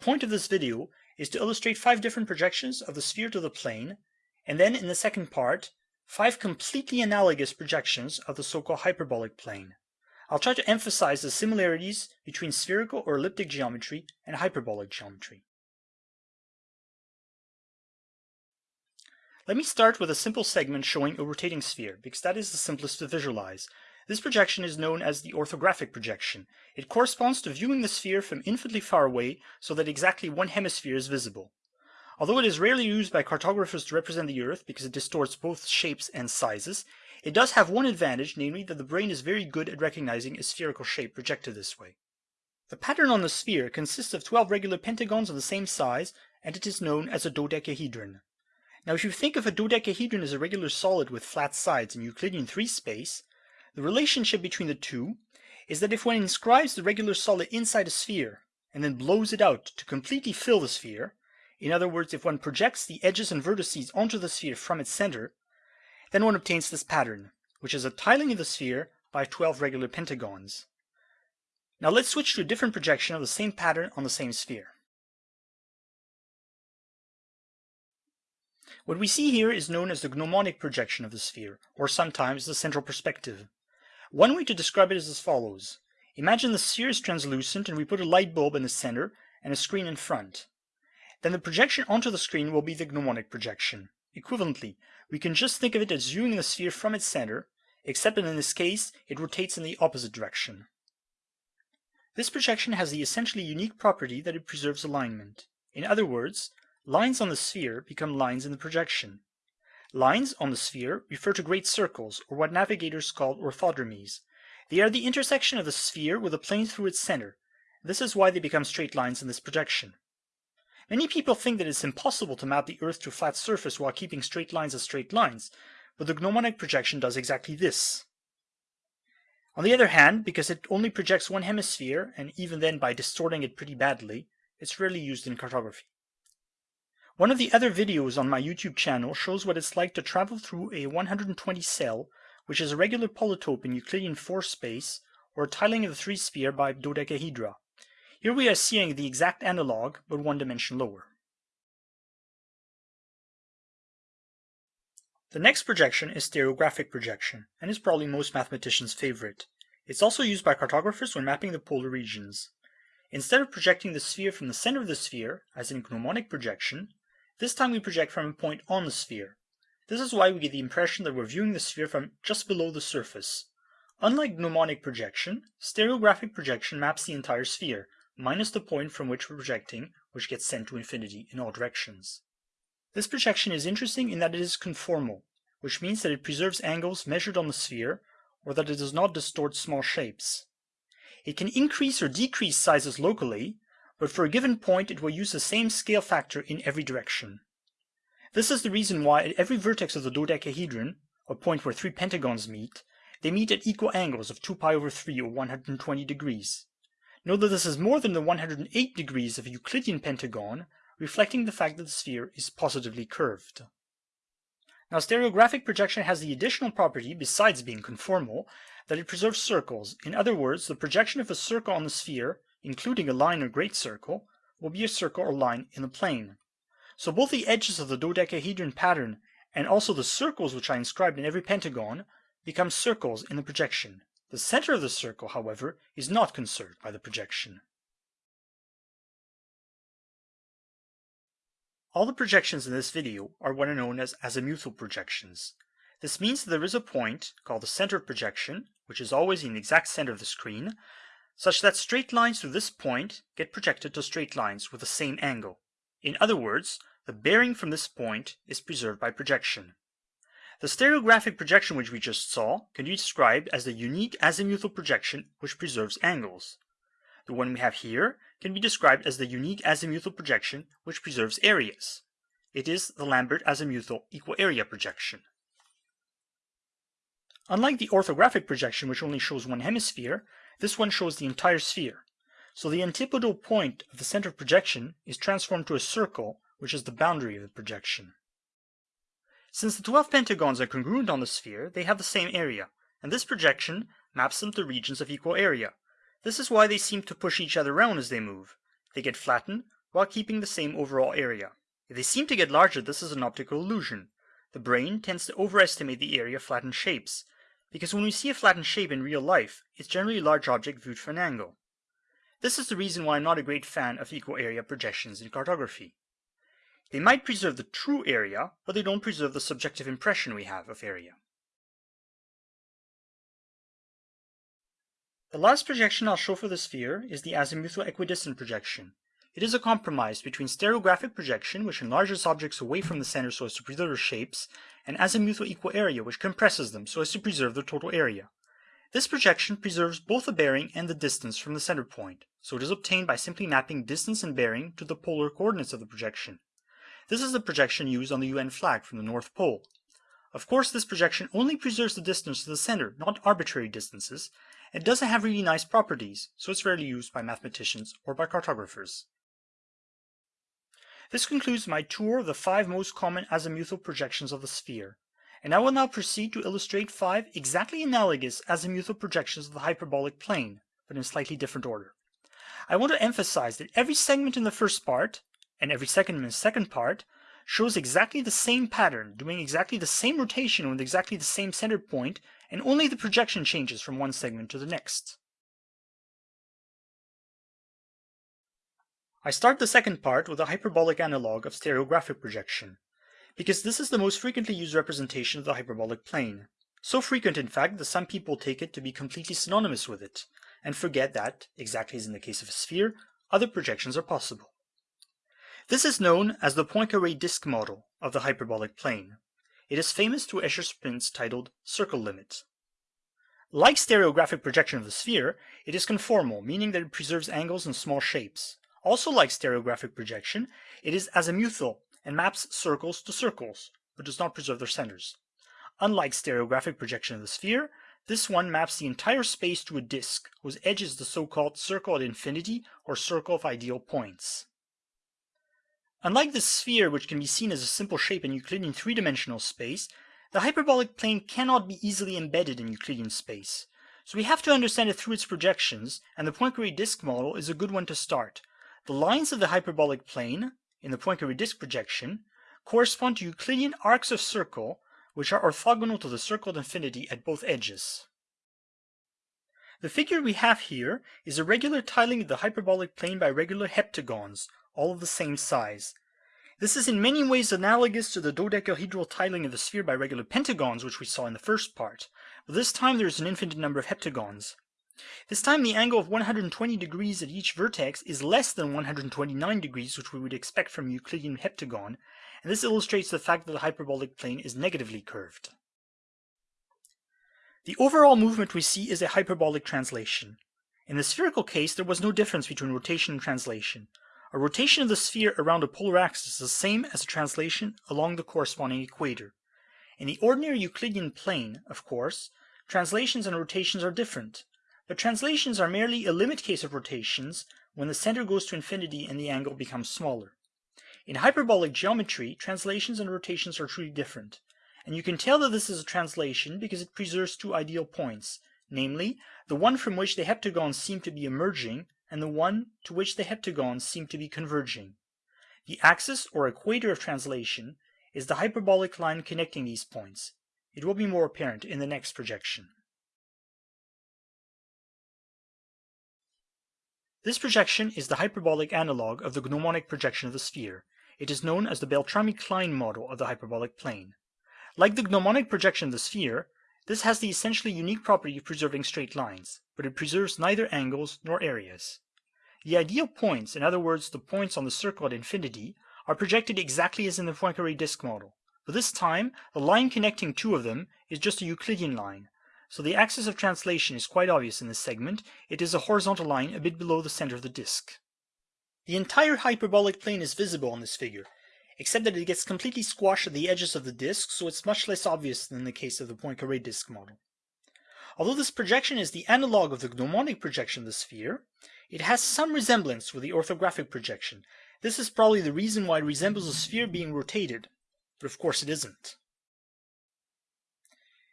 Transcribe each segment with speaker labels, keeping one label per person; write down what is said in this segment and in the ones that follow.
Speaker 1: point of this video is to illustrate five different projections of the sphere to the plane, and then in the second part, five completely analogous projections of the so-called hyperbolic plane. I'll try to emphasize the similarities between spherical or elliptic geometry and hyperbolic geometry. Let me start with a simple segment showing a rotating sphere, because that is the simplest to visualize. This projection is known as the orthographic projection. It corresponds to viewing the sphere from infinitely far away so that exactly one hemisphere is visible. Although it is rarely used by cartographers to represent the Earth because it distorts both shapes and sizes, it does have one advantage, namely that the brain is very good at recognizing a spherical shape projected this way. The pattern on the sphere consists of 12 regular pentagons of the same size, and it is known as a dodecahedron. Now if you think of a dodecahedron as a regular solid with flat sides in Euclidean 3 space, the relationship between the two is that if one inscribes the regular solid inside a sphere and then blows it out to completely fill the sphere, in other words, if one projects the edges and vertices onto the sphere from its center, then one obtains this pattern, which is a tiling of the sphere by 12 regular pentagons. Now let's switch to a different projection of the same pattern on the same sphere. What we see here is known as the gnomonic projection of the sphere, or sometimes the central perspective. One way to describe it is as follows. Imagine the sphere is translucent and we put a light bulb in the center and a screen in front. Then the projection onto the screen will be the gnomonic projection. Equivalently, we can just think of it as viewing the sphere from its center, except that in this case it rotates in the opposite direction. This projection has the essentially unique property that it preserves alignment. In other words, Lines on the sphere become lines in the projection. Lines on the sphere refer to great circles, or what navigators call orthodromies. They are the intersection of the sphere with a plane through its center. This is why they become straight lines in this projection. Many people think that it's impossible to map the Earth to a flat surface while keeping straight lines as straight lines, but the gnomonic projection does exactly this. On the other hand, because it only projects one hemisphere, and even then by distorting it pretty badly, it's rarely used in cartography. One of the other videos on my YouTube channel shows what it's like to travel through a 120 cell, which is a regular polytope in Euclidean 4 space, or tiling of the three sphere by dodecahedra. Here we are seeing the exact analog, but one dimension lower. The next projection is stereographic projection, and is probably most mathematicians' favorite. It's also used by cartographers when mapping the polar regions. Instead of projecting the sphere from the center of the sphere, as in gnomonic projection, this time we project from a point on the sphere. This is why we get the impression that we're viewing the sphere from just below the surface. Unlike gnomonic projection, stereographic projection maps the entire sphere, minus the point from which we're projecting, which gets sent to infinity in all directions. This projection is interesting in that it is conformal, which means that it preserves angles measured on the sphere, or that it does not distort small shapes. It can increase or decrease sizes locally, but for a given point it will use the same scale factor in every direction. This is the reason why at every vertex of the dodecahedron, a point where three pentagons meet, they meet at equal angles of 2 pi over 3 or 120 degrees. Note that this is more than the 108 degrees of a Euclidean pentagon, reflecting the fact that the sphere is positively curved. Now stereographic projection has the additional property, besides being conformal, that it preserves circles. In other words, the projection of a circle on the sphere including a line or great circle, will be a circle or line in the plane. So both the edges of the dodecahedron pattern and also the circles which I inscribed in every pentagon become circles in the projection. The center of the circle, however, is not conserved by the projection. All the projections in this video are what are known as azimuthal projections. This means that there is a point, called the center of projection, which is always in the exact center of the screen, such that straight lines to this point get projected to straight lines with the same angle. In other words, the bearing from this point is preserved by projection. The stereographic projection which we just saw can be described as the unique azimuthal projection which preserves angles. The one we have here can be described as the unique azimuthal projection which preserves areas. It is the Lambert azimuthal equal area projection. Unlike the orthographic projection which only shows one hemisphere, this one shows the entire sphere. So the antipodal point of the center of projection is transformed to a circle, which is the boundary of the projection. Since the 12 pentagons are congruent on the sphere, they have the same area, and this projection maps them to regions of equal area. This is why they seem to push each other around as they move. They get flattened while keeping the same overall area. If they seem to get larger, this is an optical illusion. The brain tends to overestimate the area of flattened shapes, because when we see a flattened shape in real life, it's generally a large object viewed from an angle. This is the reason why I'm not a great fan of equal area projections in cartography. They might preserve the true area, but they don't preserve the subjective impression we have of area. The last projection I'll show for the sphere is the azimuthal equidistant projection. It is a compromise between stereographic projection, which enlarges objects away from the center so as to preserve their shapes, and azimuthal equal area, which compresses them so as to preserve their total area. This projection preserves both the bearing and the distance from the center point, so it is obtained by simply mapping distance and bearing to the polar coordinates of the projection. This is the projection used on the UN flag from the North Pole. Of course, this projection only preserves the distance to the center, not arbitrary distances, it doesn't have really nice properties, so it's rarely used by mathematicians or by cartographers. This concludes my tour of the five most common azimuthal projections of the sphere, and I will now proceed to illustrate five exactly analogous azimuthal projections of the hyperbolic plane, but in slightly different order. I want to emphasize that every segment in the first part, and every segment in the second part, shows exactly the same pattern, doing exactly the same rotation with exactly the same center point and only the projection changes from one segment to the next. I start the second part with a hyperbolic analog of stereographic projection, because this is the most frequently used representation of the hyperbolic plane. So frequent, in fact, that some people take it to be completely synonymous with it, and forget that, exactly as in the case of a sphere, other projections are possible. This is known as the Poincare disk model of the hyperbolic plane. It is famous through Escher's prints titled Circle Limit. Like stereographic projection of the sphere, it is conformal, meaning that it preserves angles and small shapes. Also like stereographic projection, it is azimuthal and maps circles to circles, but does not preserve their centers. Unlike stereographic projection of the sphere, this one maps the entire space to a disk, whose edge is the so-called circle at infinity or circle of ideal points. Unlike the sphere, which can be seen as a simple shape in Euclidean three-dimensional space, the hyperbolic plane cannot be easily embedded in Euclidean space. So we have to understand it through its projections, and the Poincare disk model is a good one to start. The lines of the hyperbolic plane, in the Poincare disk projection, correspond to Euclidean arcs of circle, which are orthogonal to the circle of infinity at both edges. The figure we have here is a regular tiling of the hyperbolic plane by regular heptagons, all of the same size. This is in many ways analogous to the dodecahedral tiling of the sphere by regular pentagons which we saw in the first part, but this time there is an infinite number of heptagons. This time the angle of 120 degrees at each vertex is less than 129 degrees which we would expect from Euclidean heptagon, and this illustrates the fact that the hyperbolic plane is negatively curved. The overall movement we see is a hyperbolic translation. In the spherical case, there was no difference between rotation and translation. A rotation of the sphere around a polar axis is the same as a translation along the corresponding equator. In the ordinary Euclidean plane, of course, translations and rotations are different, but translations are merely a limit case of rotations when the center goes to infinity and the angle becomes smaller. In hyperbolic geometry, translations and rotations are truly different, and you can tell that this is a translation because it preserves two ideal points, namely, the one from which the heptagons seem to be emerging and the one to which the heptagons seem to be converging. The axis or equator of translation is the hyperbolic line connecting these points. It will be more apparent in the next projection. This projection is the hyperbolic analog of the gnomonic projection of the sphere. It is known as the Beltrami-Klein model of the hyperbolic plane. Like the gnomonic projection of the sphere, this has the essentially unique property of preserving straight lines, but it preserves neither angles nor areas. The ideal points, in other words the points on the circle at infinity, are projected exactly as in the Poincare disk model, but this time the line connecting two of them is just a Euclidean line, so the axis of translation is quite obvious in this segment, it is a horizontal line a bit below the center of the disk. The entire hyperbolic plane is visible on this figure, except that it gets completely squashed at the edges of the disk, so it's much less obvious than in the case of the Poincare disk model. Although this projection is the analog of the gnomonic projection of the sphere, it has some resemblance with the orthographic projection. This is probably the reason why it resembles a sphere being rotated, but of course it isn't.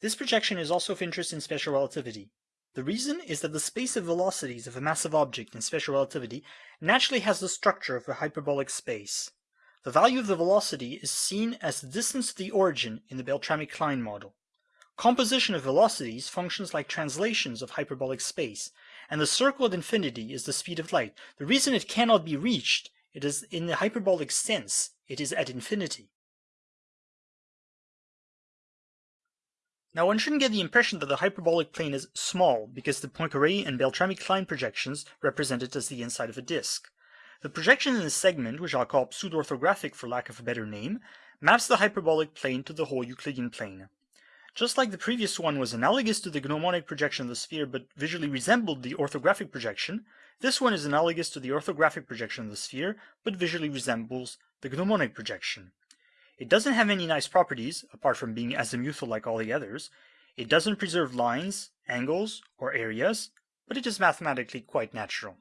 Speaker 1: This projection is also of interest in special relativity. The reason is that the space of velocities of a massive object in special relativity naturally has the structure of a hyperbolic space. The value of the velocity is seen as the distance to the origin in the Beltrami-Klein model. Composition of velocities functions like translations of hyperbolic space, and the circle at infinity is the speed of light. The reason it cannot be reached, it is in the hyperbolic sense, it is at infinity. Now one shouldn't get the impression that the hyperbolic plane is small because the Poincare and Beltrami-Klein projections represent it as the inside of a disk. The projection in this segment, which I'll call pseudo-orthographic for lack of a better name, maps the hyperbolic plane to the whole Euclidean plane. Just like the previous one was analogous to the gnomonic projection of the sphere but visually resembled the orthographic projection, this one is analogous to the orthographic projection of the sphere but visually resembles the gnomonic projection. It doesn't have any nice properties, apart from being azimuthal like all the others. It doesn't preserve lines, angles, or areas, but it is mathematically quite natural.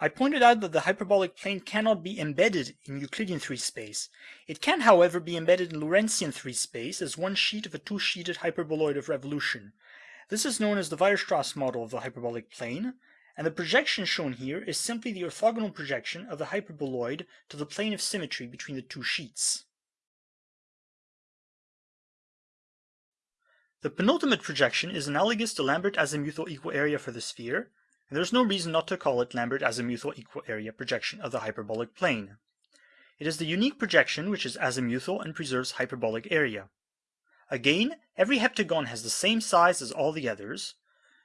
Speaker 1: I pointed out that the hyperbolic plane cannot be embedded in Euclidean 3 space. It can, however, be embedded in Lorentzian 3 space as one sheet of a two-sheeted hyperboloid of revolution. This is known as the Weierstrass model of the hyperbolic plane, and the projection shown here is simply the orthogonal projection of the hyperboloid to the plane of symmetry between the two sheets. The penultimate projection is analogous to Lambert azimuthal equal area for the sphere, and there's no reason not to call it Lambert azimuthal equal area projection of the hyperbolic plane. It is the unique projection which is azimuthal and preserves hyperbolic area. Again, every heptagon has the same size as all the others,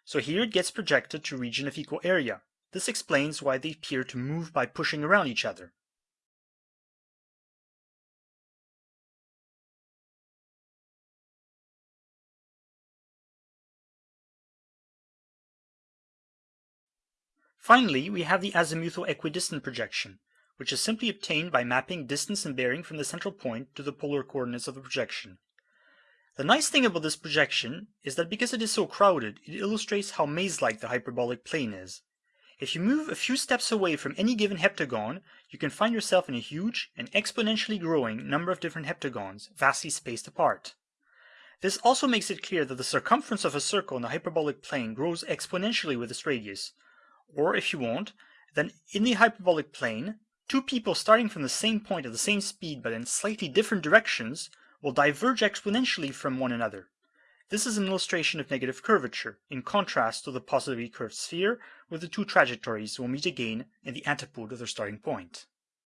Speaker 1: so here it gets projected to region of equal area. This explains why they appear to move by pushing around each other. Finally, we have the azimuthal equidistant projection, which is simply obtained by mapping distance and bearing from the central point to the polar coordinates of the projection. The nice thing about this projection is that because it is so crowded, it illustrates how maze-like the hyperbolic plane is. If you move a few steps away from any given heptagon, you can find yourself in a huge and exponentially growing number of different heptagons, vastly spaced apart. This also makes it clear that the circumference of a circle in the hyperbolic plane grows exponentially with its radius. Or if you want, then in the hyperbolic plane, two people starting from the same point at the same speed but in slightly different directions will diverge exponentially from one another. This is an illustration of negative curvature, in contrast to the positively curved sphere, where the two trajectories will meet again in the antipode of their starting point.